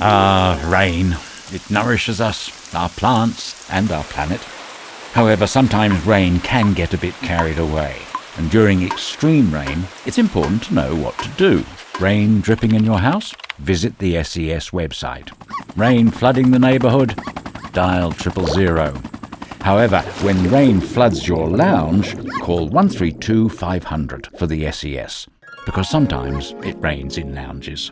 Ah, rain. It nourishes us, our plants, and our planet. However, sometimes rain can get a bit carried away, and during extreme rain, it's important to know what to do. Rain dripping in your house? Visit the SES website. Rain flooding the neighbourhood? Dial triple zero. However, when rain floods your lounge, call 132 500 for the SES, because sometimes it rains in lounges.